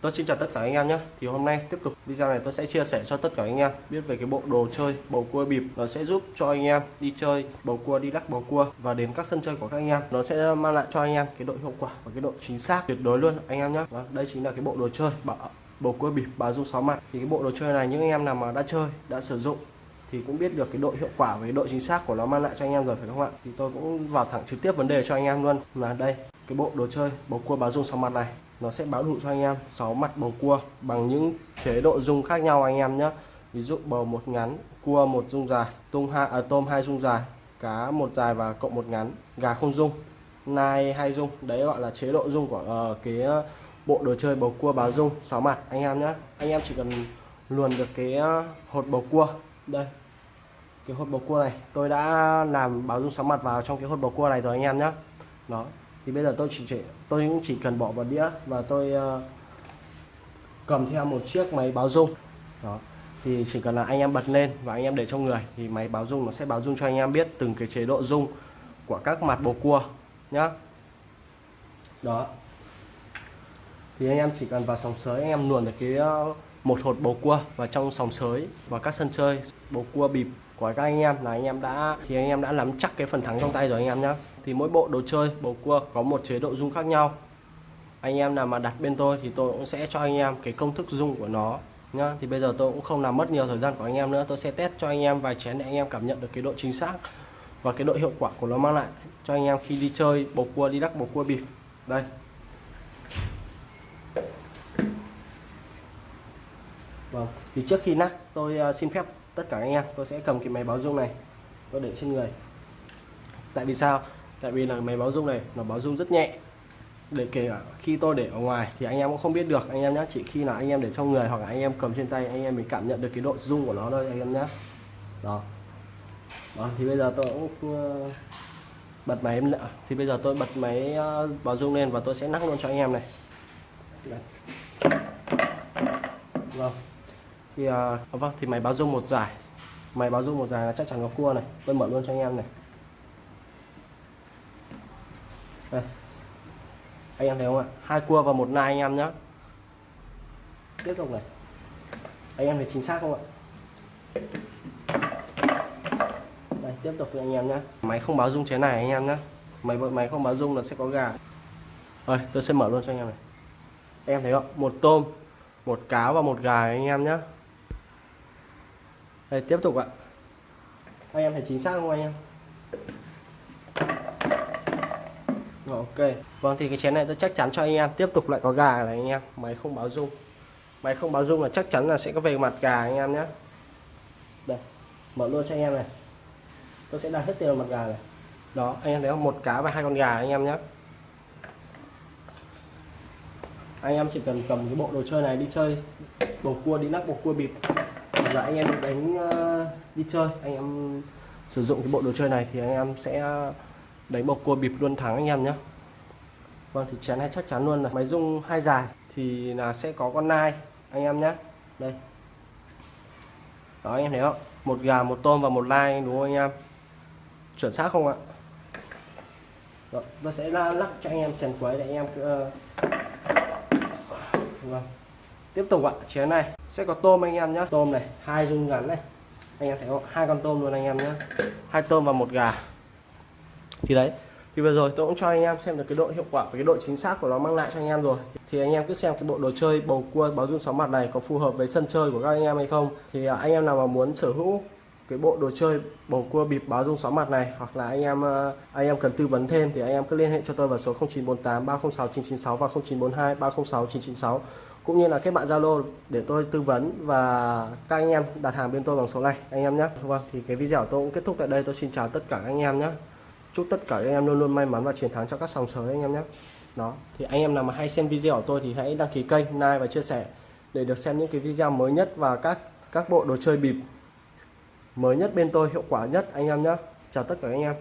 Tôi xin chào tất cả anh em nhé. Thì hôm nay tiếp tục video này tôi sẽ chia sẻ cho tất cả anh em biết về cái bộ đồ chơi bầu cua bịp. Nó sẽ giúp cho anh em đi chơi bầu cua đi lắc bầu cua và đến các sân chơi của các anh em. Nó sẽ mang lại cho anh em cái độ hiệu quả và cái độ chính xác tuyệt đối luôn anh em nhé. Đó, Đây chính là cái bộ đồ chơi bầu cua bịp bà dung sáu mặt. Thì cái bộ đồ chơi này những anh em nào mà đã chơi đã sử dụng thì cũng biết được cái độ hiệu quả với độ chính xác của nó mang lại cho anh em rồi phải không ạ? Thì tôi cũng vào thẳng trực tiếp vấn đề cho anh em luôn. Là đây cái bộ đồ chơi bầu cua báo dung sáu mặt này nó sẽ báo đủ cho anh em 6 mặt bầu cua bằng những chế độ dung khác nhau anh em nhé ví dụ bầu một ngắn cua một dung dài tung hai à, tôm hai dung dài cá một dài và cộng một ngắn gà không dung nai hai dung. Đấy gọi là chế độ dung của uh, cái ờ, bộ đồ chơi bầu cua báo dung 6 mặt anh em nhé anh em chỉ cần luồn được cái ờ, hột bầu cua đây cái hột bầu cua này. Tôi đã làm báo dung sóng mặt vào trong cái hột bầu cua này rồi anh em nhé đó thì bây giờ tôi chỉ, chỉ tôi cũng chỉ cần bỏ vào đĩa và tôi uh, cầm theo một chiếc máy báo dung. Đó thì chỉ cần là anh em bật lên và anh em để trong người thì máy báo dung nó sẽ báo dung cho anh em biết từng cái chế độ dung của các mặt bầu cua nhá. Đó thì anh em chỉ cần vào sòng sới anh em luồn được cái ờ, một hột bầu cua vào trong sòng sới và các sân chơi bầu cua bịp của các anh em là anh em đã, thì anh em đã nắm chắc cái phần thắng trong tay rồi anh em nhé thì mỗi bộ đồ chơi bầu cua có một chế độ dung khác nhau. Anh em nào mà đặt bên tôi thì tôi cũng sẽ cho anh em cái công thức dung của nó nhá. Thì bây giờ tôi cũng không làm mất nhiều thời gian của anh em nữa. Tôi sẽ test cho anh em vài chén để anh em cảm nhận được cái độ chính xác và cái độ hiệu quả của nó mang lại cho anh em khi đi chơi bầu cua đi đắc bầu cua bịp. Đây. Vâng thì trước khi nắc, tôi à, xin phép tất cả anh em, tôi sẽ cầm cái máy báo rung này, tôi để trên người. Tại vì sao? Tại vì là máy báo rung này, nó báo rung rất nhẹ. Để kể cả khi tôi để ở ngoài thì anh em cũng không biết được. Anh em nhé chỉ khi là anh em để trong người hoặc là anh em cầm trên tay, anh em mới cảm nhận được cái độ rung của nó thôi, anh em nhé đó. Đó, thì bây giờ tôi cũng bật máy thì bây giờ tôi bật máy báo rung lên và tôi sẽ nắp luôn cho anh em này. Đây. vâng thì à, à, vâng thì máy báo rung một giải. Máy báo rung một giải là chắc chắn có cua này. Tôi mở luôn cho anh em này. Đây. anh em thấy không ạ? Hai cua và một nai anh em nhé tiếp tục này. Anh em thấy chính xác không ạ? Đây tiếp tục anh em nhé máy không báo rung chế này anh em nhé máy máy không báo rung là sẽ có gà. Rồi tôi sẽ mở luôn cho anh em này. Anh em thấy không? Một tôm một cá và một gà anh em nhé đây, tiếp tục ạ. Anh em thấy chính xác không anh em? Ok. Vâng thì cái chén này tôi chắc chắn cho anh em. Tiếp tục lại có gà này anh em. Máy không báo rung máy không báo rung là chắc chắn là sẽ có về mặt gà anh em nhé. Đây, mở luôn cho anh em này. Tôi sẽ đặt hết tiền vào mặt gà này. Đó, anh em thấy không? Một cá và hai con gà anh em nhé. Anh em chỉ cần cầm cái bộ đồ chơi này đi chơi. Bầu cua, đi lắc bầu cua bịp là anh em đánh ờ, đi chơi. Anh em sử dụng cái bộ đồ chơi này thì anh em sẽ ờ, đánh bầu cua bịp luôn thắng anh em nhé vâng thì chén hay chắc chắn luôn là máy rung hai dài thì là sẽ có con nai, anh em nhé đây. Đó, anh em thấy không? Một gà, một tôm và một lai, đúng không anh em? Chuẩn xác không ạ? Rồi tôi sẽ lắc cho anh em chèn quấy để anh em cứ ờ, vâng tiếp tục ạ chén này. Sẽ có tôm anh em nhé tôm này, hai dung ngắn này. Anh em thấy không? Hai con tôm luôn anh em nhé hai tôm và một gà. Thì đấy, thì vừa rồi tôi cũng cho anh em xem được cái độ hiệu quả và cái độ chính xác của nó mang lại cho anh em rồi. Thì anh em cứ xem cái bộ đồ chơi, bầu cua, báo dung sóng mặt này có phù hợp với sân chơi của các anh em hay không. Thì à, anh em nào mà muốn sở hữu cái bộ đồ chơi, bầu cua, bịp, báo dung sóng mặt này hoặc là anh em à, anh em cần tư vấn thêm thì anh em cứ liên hệ cho tôi vào số 0948 306 996 và 0942 306 996 cũng như là kết bạn Zalo để tôi tư vấn và các anh em đặt hàng bên tôi bằng số này anh em nhé. Vâng thì cái video của tôi cũng kết thúc tại đây. Tôi xin chào tất cả anh em nhé. Chúc tất cả anh em luôn luôn may mắn và chiến thắng cho các sòng sới anh em nhé. Đó, thì anh em nào mà hay xem video của tôi thì hãy đăng ký kênh, like và chia sẻ để được xem những cái video mới nhất và các các bộ đồ chơi bịp mới nhất bên tôi, hiệu quả nhất, anh em nhé. Chào tất cả anh em.